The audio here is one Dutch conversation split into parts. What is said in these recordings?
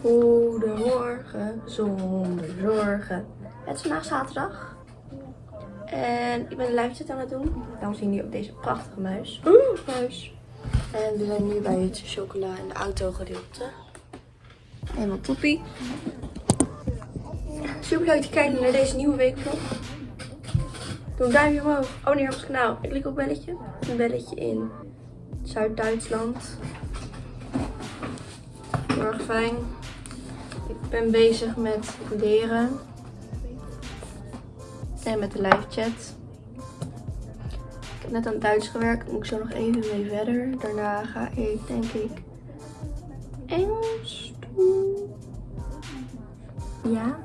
Goedemorgen, zonder zorgen. Het is vandaag zaterdag. En ik ben een chat aan het doen. Daarom zien jullie ook deze prachtige muis. Oeh, muis. En we zijn nu bij het chocola en de auto gedeelte. Helemaal toppie. Super leuk te kijken naar deze nieuwe weekvlog. Doe een duimpje omhoog. Abonneer op ons kanaal. Ik klik op belletje. Een belletje in Zuid-Duitsland. Heel erg fijn. Ik ben bezig met leren. En met de live chat. Ik heb net aan het Duits gewerkt. Moet ik zo nog even mee verder. Daarna ga ik denk ik Engels doen. Ja.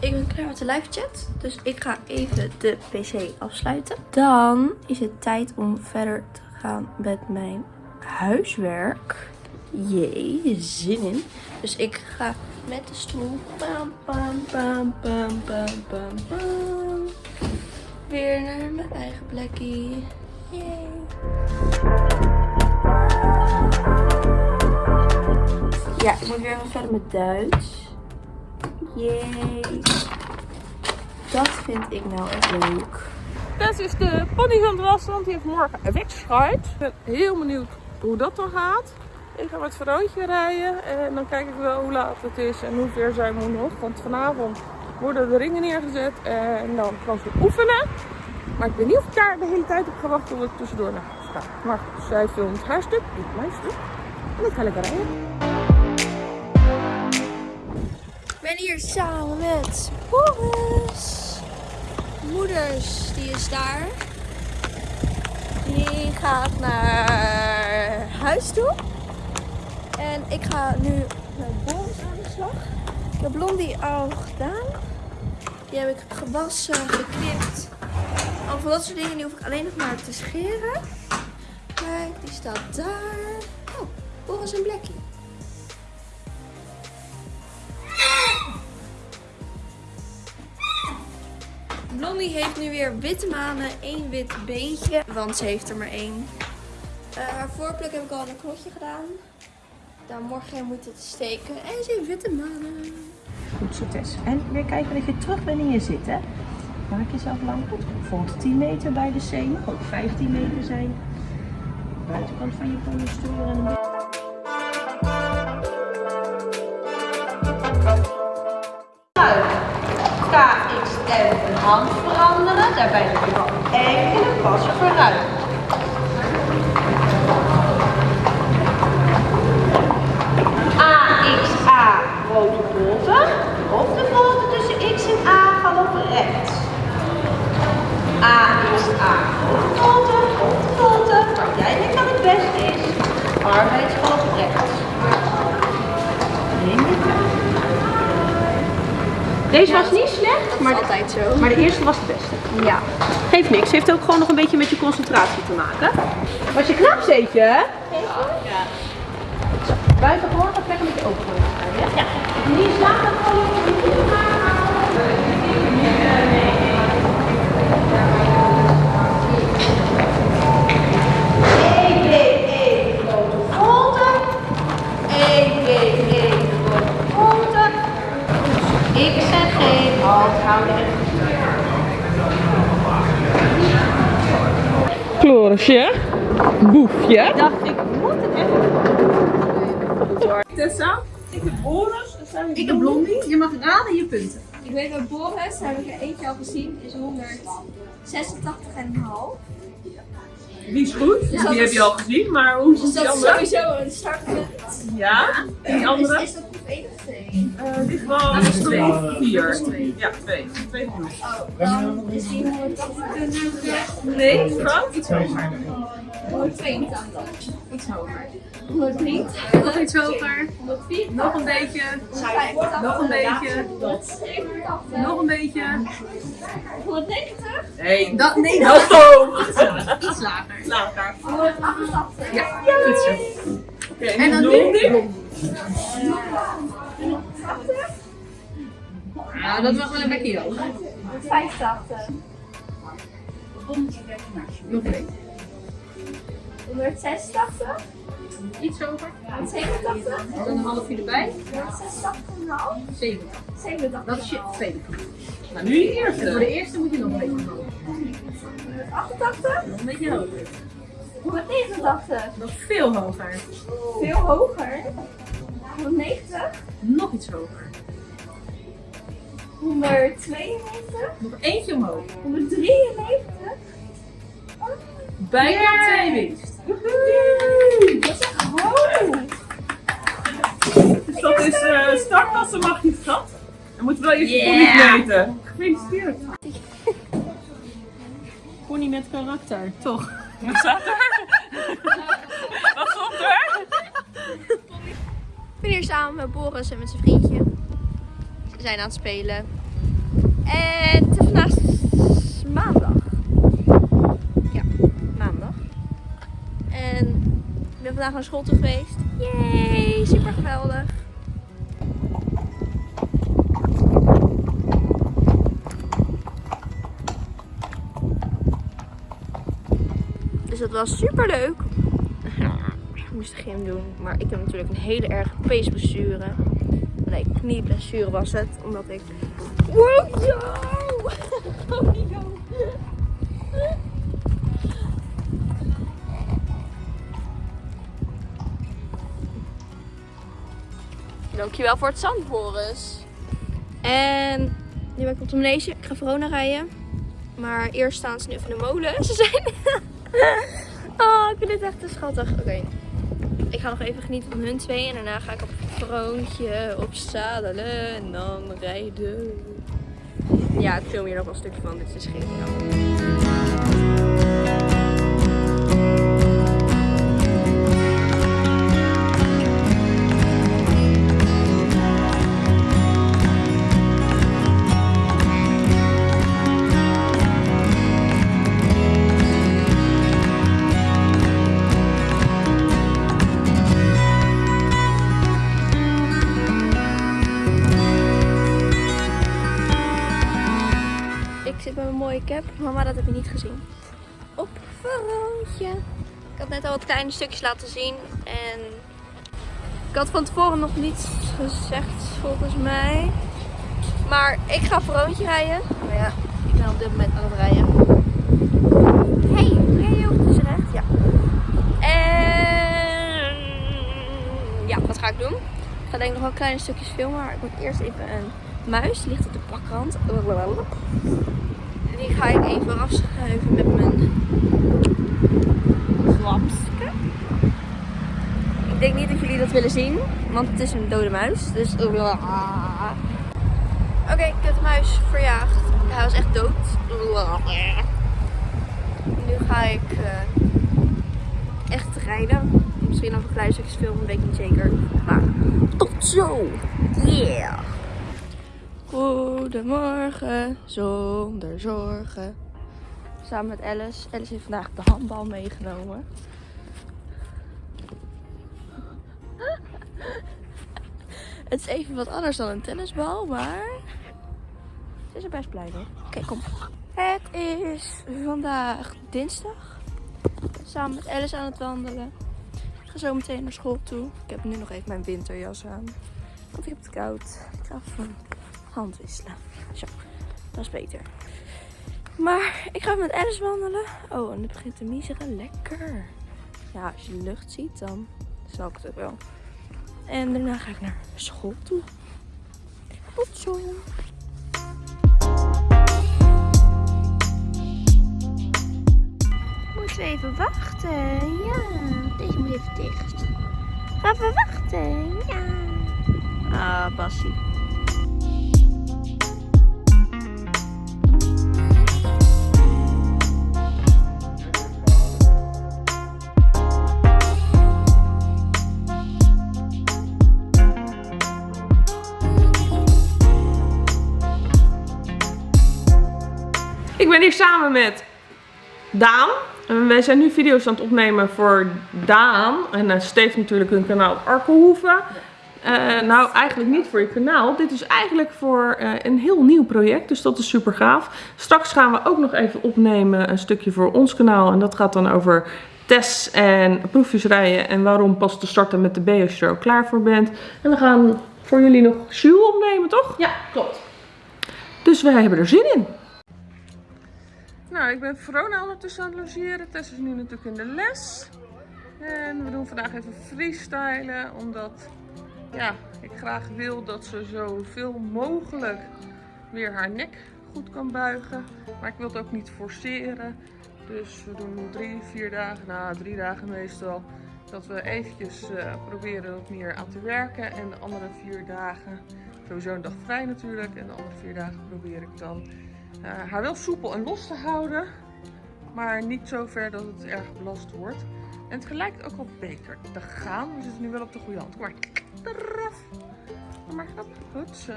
Ik ben klaar met de live chat. Dus ik ga even de pc afsluiten. Dan is het tijd om verder te gaan met mijn huiswerk. Jee, zin in. Dus ik ga met de stoel. Bam, bam, bam, bam, bam, bam. Weer naar mijn eigen plekje. Yay. Ja, ik moet weer even verder met Duits. Yay. Dat vind ik nou echt leuk. Tess is de pony aan het wassen, want die heeft morgen een wedstrijd. Ik ben heel benieuwd hoe dat dan gaat. Ik ga met Veroontje rijden en dan kijk ik wel hoe laat het is en hoe ver zij moet nog. Want vanavond worden de ringen neergezet en dan kan ze oefenen. Maar ik weet niet of ik daar de hele tijd op ga wachten tot ik tussendoor naar huis ga. Maar zij filmt haar stuk, ik blijf stuk. En ik ga lekker rijden. Ik ben hier samen met Boris. Moeders, die is daar. Die gaat naar huis toe. En ik ga nu met Boris aan de slag. Ik heb Blondie al gedaan. Die heb ik gewassen, geknipt. Al van dat soort dingen, die hoef ik alleen nog maar te scheren. Kijk, die staat daar. Oh, Boris en Blackie. Blondie heeft nu weer witte manen, één wit beentje, want ze heeft er maar één. Eh, haar voorpluk heb ik al een knotje gedaan. Dan morgen moet het steken en ze heeft witte manen. Goed zo Tess. En weer kijken dat je terug bent in je zit hè. Maak jezelf lang goed. Bijvoorbeeld 10 meter bij de zee. Mag ook 15 meter zijn. Buitenkant van je pony sturen en een beetje. KXM een hand veranderen. Daarbij heb je wel enkele passen vooruit. Grote botten. Op de botten. Waar jij denkt dat het beste is. Tijd. Deze was niet slecht, maar de, Altijd zo. maar de eerste was de beste. Ja. Geeft niks, heeft ook gewoon nog een beetje met je concentratie te maken. Was je knap zeetje? Ja. Buiten gewoon of lekker met je ogen ja? Ja. Niet in slaap halt, houden en Florisje. Boefje. dacht, ik moet het even Tessa. Ik heb Boris. en zij Ik heb Blondie, je mag raden je punten. Ik weet bij Boris, heb ik er eentje al gezien, is 186,5. Die is goed. Dus die heb je al gezien. Maar hoe is die dat is andere? sowieso een startpunt. Ja. En die andere? Is, is dat groep 1 of 2? Eh, Dat is groep twee. vier. Ja, twee. Twee groep. Oh, is die 180. Nee, Frank? Iets hoger. 182. Iets hoger. 103. Nog iets hoger. 104. Nog een beetje. Nog een beetje. Nog een beetje. 190. Nee. Dat, nee, dat hoog. iets lager. Lager. 188. Ja, goed zo. Oké, En dan nu? Ja, dat mag wel een beetje hoger. 185. Nog een beetje. 186. Iets hoger. 87? Dan een halfje erbij. 86,5? 70. 87. Dat is je tweede. Nou, nu je eerste. Voor de eerste moet je nog een beetje hoger. 88? Nog een beetje hoger. 189? Nog veel hoger. Veel hoger. 190? Nog iets hoger. 192? Nog eentje omhoog. 193? Bijna twee winst. Dat Dus dat is uh, startklasse magistraat. Dan moeten we wel even Yeah. yeah. meten. Gefeliciteerd. Pony met karakter, toch? Wat staat er? Wat stond er? Ik ben hier samen met Boris en met zijn vriendje. We zijn aan het spelen. En het ik ben vandaag naar school toe geweest. Yay, super geweldig. Dus dat was super leuk. Ik moest de gym doen, maar ik heb natuurlijk een hele erge peesblessure. Nee, knieblessure was het, omdat ik... Yo! Dankjewel voor het zand, Boris. En nu ben ik op de manege. Ik ga Verona rijden. Maar eerst staan ze nu in de molen. Ze zijn... oh, ik vind dit echt te schattig. Oké. Ik ga nog even genieten van hun twee. En daarna ga ik op het vroontje opzadelen. En dan rijden. Ja, ik film hier nog wel een stukje van. Dit is geniaal. Ik mooie cap. Mama, dat heb je niet gezien. Op Veroontje. Ik had net al wat kleine stukjes laten zien. En ik had van tevoren nog niets gezegd, volgens mij. Maar ik ga Veroontje rijden. Maar ja, ik ben op dit moment aan het rijden. Hey, hey joh, het is recht. Ja. En ja, wat ga ik doen? Ik ga denk ik nog wel kleine stukjes filmen. Maar ik moet eerst even een muis. Die ligt op de bakrand. Die ga ik even afschuiven met mijn glapske. Ik denk niet dat jullie dat willen zien, want het is een dode muis. Dus. Oké, de muis verjaagd. Hij was echt dood. Nu ga ik eh, echt rijden. Misschien nog een klein stukjes filmen, weet ik niet zeker. Maar tot zo! Yeah! Goedemorgen, zonder zorgen. Samen met Alice. Alice heeft vandaag de handbal meegenomen. Het is even wat anders dan een tennisbal, maar ze is er best blij mee. Oké, kom. Het is vandaag dinsdag. Samen met Alice aan het wandelen. Ik ga zo meteen naar school toe. Ik heb nu nog even mijn winterjas aan. Want ik heb het koud. Ik ga van hand wisselen. Zo, dat is beter. Maar ik ga met Alice wandelen. Oh, en het begint te miezeren. Lekker. Ja, als je de lucht ziet, dan zal ik het ook wel. En daarna ga ik naar school toe. Tot zo. Moeten we even wachten? Ja, deze moet even dicht. Gaan we wachten? Ja. Ah, Bassie. Ben hier samen met Daan. En wij zijn nu video's aan het opnemen voor Daan. En uh, Steve natuurlijk hun kanaal Arkelhoeven. Uh, nou, eigenlijk niet voor je kanaal. Dit is eigenlijk voor uh, een heel nieuw project. Dus dat is super gaaf. Straks gaan we ook nog even opnemen een stukje voor ons kanaal. En dat gaat dan over tests en proefjes rijden. En waarom pas te starten met de B als je er ook klaar voor bent. En we gaan voor jullie nog Jules opnemen, toch? Ja, klopt. Dus wij hebben er zin in. Nou, ik ben Verona ondertussen aan het logeren. Tess is nu natuurlijk in de les. En we doen vandaag even freestylen, omdat ja, ik graag wil dat ze zoveel mogelijk weer haar nek goed kan buigen. Maar ik wil het ook niet forceren. Dus we doen drie, vier dagen, na drie dagen meestal, dat we eventjes uh, proberen wat meer aan te werken. En de andere vier dagen, sowieso een dag vrij natuurlijk, en de andere vier dagen probeer ik dan uh, haar wel soepel en los te houden. Maar niet zo ver dat het erg belast wordt. En het lijkt ook wel beter te gaan. We zitten nu wel op de goede hand. Kom maar. Eraf. Kom maar. Goed zo.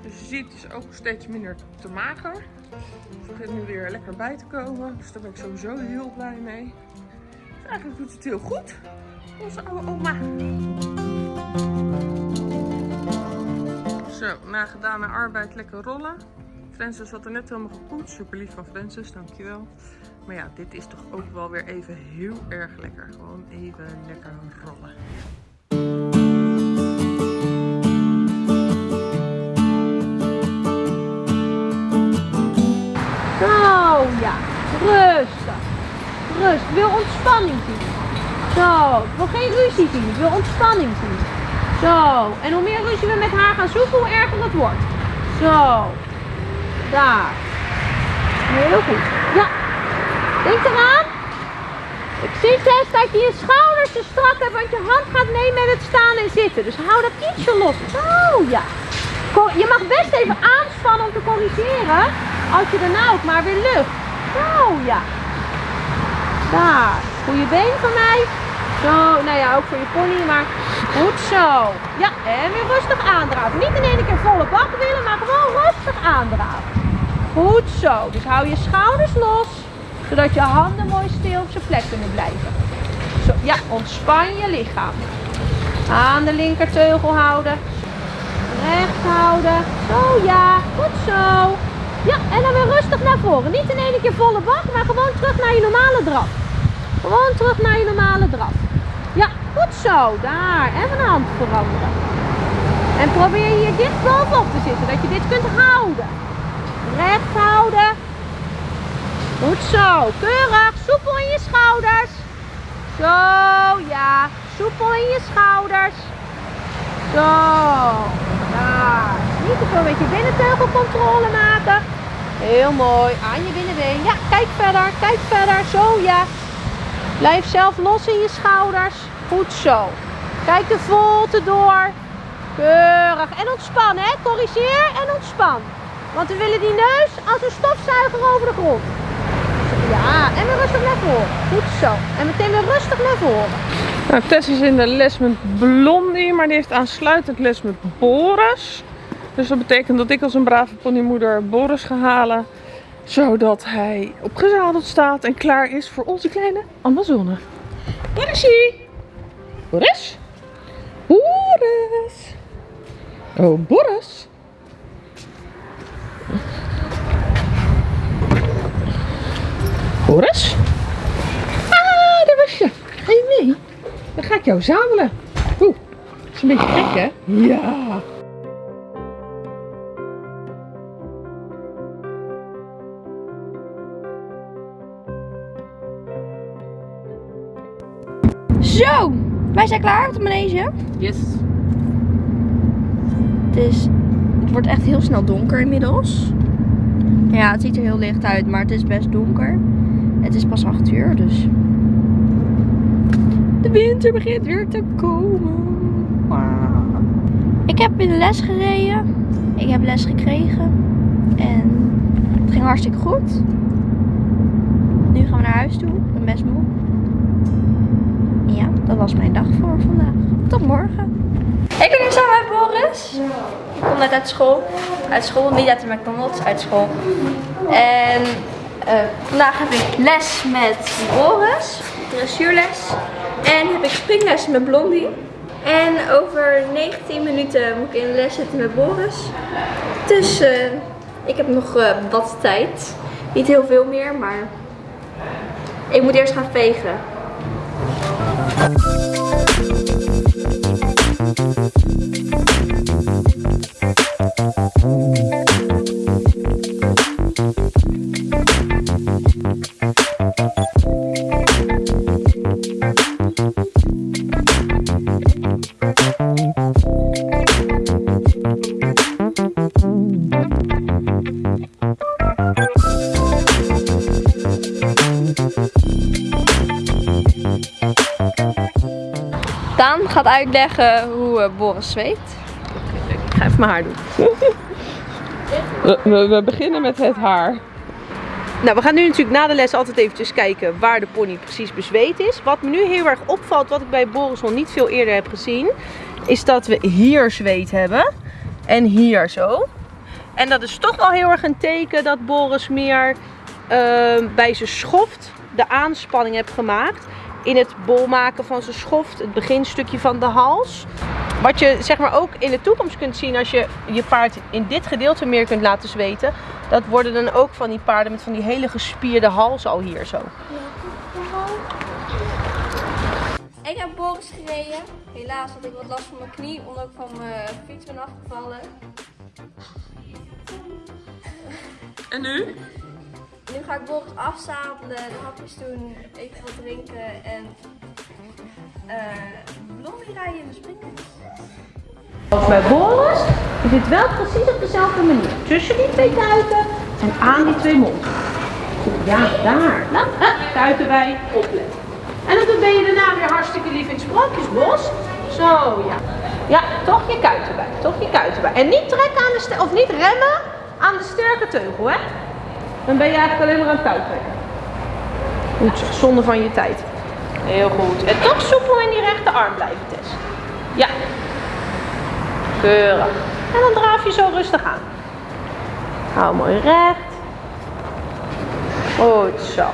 Dus je ziet, het is ook steeds minder te mager. Het begint nu weer lekker bij te komen. Dus daar ben ik sowieso heel blij mee. Eigenlijk doet het heel goed. Onze oude oma. Zo, na gedane arbeid lekker rollen. Francis had er net helemaal gepoetst. Super lief van Francis, dankjewel. Maar ja, dit is toch ook wel weer even heel erg lekker. Gewoon even lekker rollen. Zo, ja. Rustig. Rust. Wil ontspanning zien. Zo. Ik wil geen ruzie zien. Ik wil ontspanning zien. Zo. En hoe meer ruzie we met haar gaan zoeken, hoe erger het wordt. Zo. Daar. Heel goed. Ja. Denk eraan. Ik zie Tess dat je je schouders te strak hebt, want je hand gaat mee met het staan en zitten. Dus hou dat ietsje los. Zo, ja. Je mag best even aanspannen om te corrigeren. Als je daarna ook maar weer lucht. Zo, ja. Daar. Goeie been van mij. Zo, nou ja, ook voor je pony, maar goed zo. Ja, en weer rustig aandraven. Niet in één keer volle bak willen, maar gewoon rustig aandraven. Goed zo. Dus hou je schouders los, zodat je handen mooi stil op zijn plek kunnen blijven. Zo, ja, ontspan je lichaam. Aan de linkerteugel houden. Recht houden. Zo, ja. Goed zo. Ja, en dan weer rustig naar voren. Niet in één keer volle bak, maar gewoon terug naar je normale draf. Gewoon terug naar je normale draf. Goed zo. Daar. En van hand veranderen. En probeer hier dicht bovenop te zitten, dat je dit kunt houden. Recht houden. Goed zo. Keurig. Soepel in je schouders. Zo, ja. Soepel in je schouders. Zo. Daar. Niet te veel met je binnenteugelcontrole maken. Heel mooi. Aan je binnenbeen. Ja, kijk verder. Kijk verder. Zo, ja. Blijf zelf los in je schouders. Goed zo. Kijk de volte door. Keurig. En ontspan, hè. Corrigeer en ontspan. Want we willen die neus als een stofzuiger over de grond. Ja, en weer rustig naar voren. Goed zo. En meteen weer rustig naar voren. Nou, Tess is in de les met Blondie, maar die heeft aansluitend les met Boris. Dus dat betekent dat ik als een brave ponymoeder Boris ga halen. Zodat hij opgezadeld staat en klaar is voor onze kleine Amazone. Borisie! Boris? Boris! Oh, Boris! Boris? Ah, daar was je. Ga je mee? Dan ga ik jou zadelen. Oeh, dat is een beetje gek hè? Ja. Zo, wij zijn klaar op de manege. Yes. Het, is, het wordt echt heel snel donker inmiddels. Ja, het ziet er heel licht uit, maar het is best donker. Het is pas 8 uur, dus... De winter begint weer te komen. Ik heb in de les gereden. Ik heb les gekregen. En het ging hartstikke goed. Nu gaan we naar huis toe. Ik ben best moe. Dat was mijn dag voor vandaag. Tot morgen. Ik ben hier samen met Boris. Ik kom net uit school. Uit school, niet uit de McDonald's, uit school. En uh, vandaag heb ik les met Boris. Dressuurles. En heb ik springles met Blondie. En over 19 minuten moet ik in de les zitten met Boris. Dus uh, ik heb nog uh, wat tijd. Niet heel veel meer, maar Ik moet eerst gaan vegen. Daan uitleggen hoe eh, Boris zweet. Ik ga even mijn haar doen. We, we, we beginnen met het haar. Nou, we gaan nu natuurlijk na de les altijd eventjes kijken waar de pony precies bezweet is. Wat me nu heel erg opvalt, wat ik bij Boris nog niet veel eerder heb gezien, is dat we hier zweet hebben. En hier zo. En dat is toch wel heel erg een teken dat Boris meer ehm, bij zijn schoft de aanspanning heeft gemaakt. In het bol maken van zijn schoft, het beginstukje van de hals. Wat je zeg maar ook in de toekomst kunt zien als je je paard in dit gedeelte meer kunt laten zweten. Dat worden dan ook van die paarden met van die hele gespierde hals al hier zo. Ik heb Boris gereden. Helaas had ik wat last van mijn knie, omdat ik van mijn fiets ben afgevallen. En nu? Nu ga ik Boris afzadelen, de hapjes doen, even wat drinken en eh Blondie rijden in de springen. Als bij Boris is het wel precies op dezelfde manier. Tussen die twee kuiten en aan die twee monden. Ja, daar. Nou, kuiten bij, opletten. En dan ben je daarna weer hartstikke lief in het sprookjesbos. Zo, ja. Ja, toch je kuiten bij, toch je kuiten bij. En niet trekken aan de of niet remmen aan de sterke teugel, hè. Dan ben je eigenlijk alleen maar aan het touw trekken. Goed, zo, zonde van je tijd. Heel goed. En toch soepel in die rechterarm blijven, Tess. Ja, Keurig. En dan draaf je zo rustig aan. Hou mooi recht. Goed zo.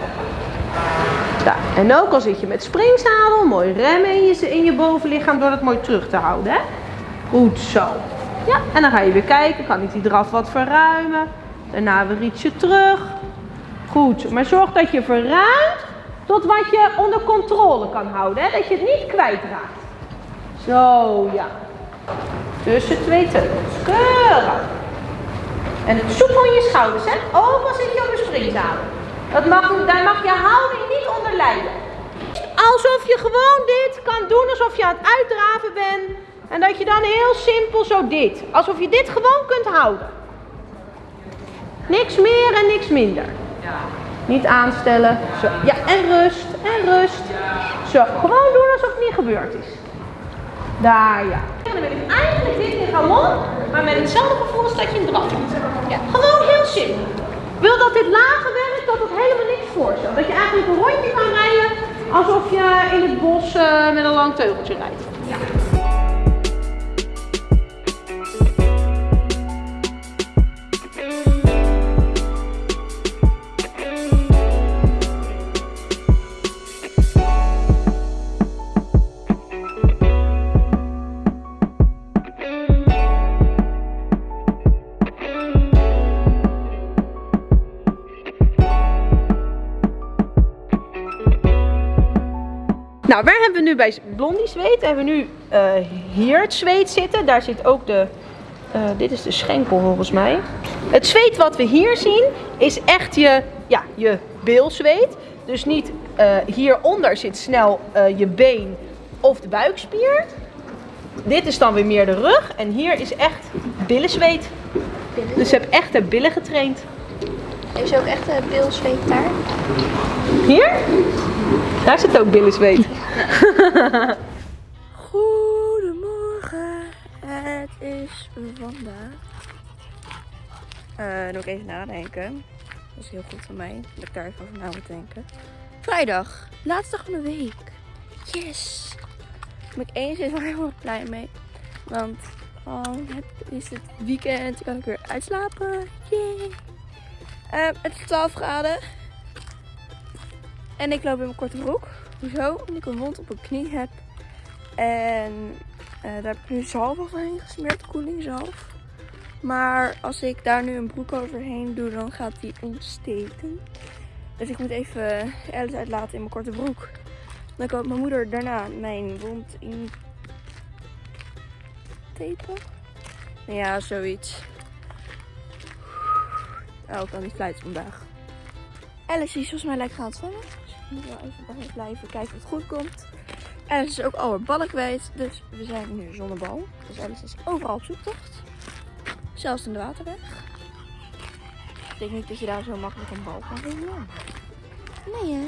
Daar. En ook al zit je met springzadel, mooi remmen in je, in je bovenlichaam door dat mooi terug te houden. Hè? Goed zo. Ja, en dan ga je weer kijken, kan ik die draf wat verruimen. Daarna weer ietsje terug. Goed, maar zorg dat je verruimt tot wat je onder controle kan houden. Hè? Dat je het niet kwijtraakt. Zo, ja. Tussen twee teugels. Keurig. En het soepel in je schouders, hè? Ook al zit je op een springzadel. Dat mag, daar mag je houding niet onder lijden. Alsof je gewoon dit kan doen, alsof je aan het uitdraven bent. En dat je dan heel simpel zo dit. Alsof je dit gewoon kunt houden. Niks meer en niks minder. Niet aanstellen. Zo. Ja, en rust. En rust. Zo, gewoon doen alsof het niet gebeurd is. Daar, ja. En dan wil ik eigenlijk dit in galon, maar met hetzelfde gevoel als dat je een draf doet. Ja. Gewoon heel simpel. Wil dat dit lager werkt, dat het helemaal niks voorstelt. Dat je eigenlijk een rondje kan rijden alsof je in het bos eh, met een lang teugeltje rijdt. Ja. Nou, waar hebben we nu bij Blondie zweet? Hebben we nu eh, hier het zweet zitten. Daar zit ook de, eh, dit is de schenkel volgens mij. Het zweet wat we hier zien is echt je, ja, je beelzweet. Dus niet eh, hieronder zit snel je been of de buikspier. Dit is dan weer meer de rug. En hier is echt billenzweet. Dus ze heb echt de billen getraind. Is ook echt een bilzweet daar? Hier? Daar zit ook billenzweet. Goedemorgen, het is vandaag. Eh, dan moet ik even nadenken. Dat is heel goed van mij, dat ik daar even over na moet denken. Vrijdag, laatste dag van de week. Yes! Daar ben ik enigszins wel heel blij mee. Want dan heb- is het weekend, kan ik weer uitslapen. Yay! Eh, het is 12 graden. En ik loop in mijn korte broek. Hoezo? Omdat ik een wond op mijn knie heb. En eh, daar heb ik nu zalf overheen gesmeerd, koelingzalf. Maar als ik daar nu een broek overheen doe, dan gaat die ontsteken. Dus ik moet even Alice uitlaten in mijn korte broek. Dan kan mijn moeder daarna mijn wond in tapen. Ja, zoiets. Oh, ik kan niet fluiten vandaag. Alice is volgens mij lekker aan het zwemmen. Moet wel even bij blijven kijken of het goed komt. Alice is ook al haar ballen kwijt. Dus we zijn nu zonnebal. Dus Alice is overal op zoektocht. Zelfs in de waterweg. Ik denk niet dat je daar zo makkelijk een bal kan vinden. Nee hè.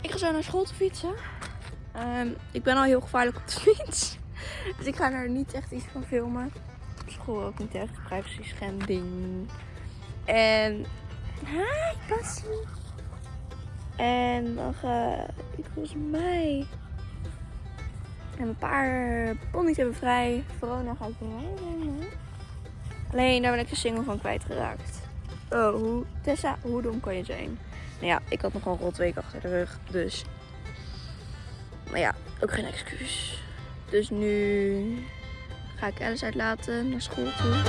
Ik ga zo naar school te fietsen. Ehm, ik ben al heel gevaarlijk op de fiets. Dus ik ga er niet echt iets van filmen. Op school ook niet echt. Privacy schending. En... Hi, Bassie. En dan ga ik volgens mij... En een paar ponies hebben vrij. Verona ga ik rijden. Alleen daar ben ik de single van kwijtgeraakt. Oh, Tessa, hoe dom kan je zijn? Nou ja, ik had nog een rot week achter de rug. Dus. Maar ja, ook geen excuus. Dus nu ga ik Alice uitlaten naar school toe.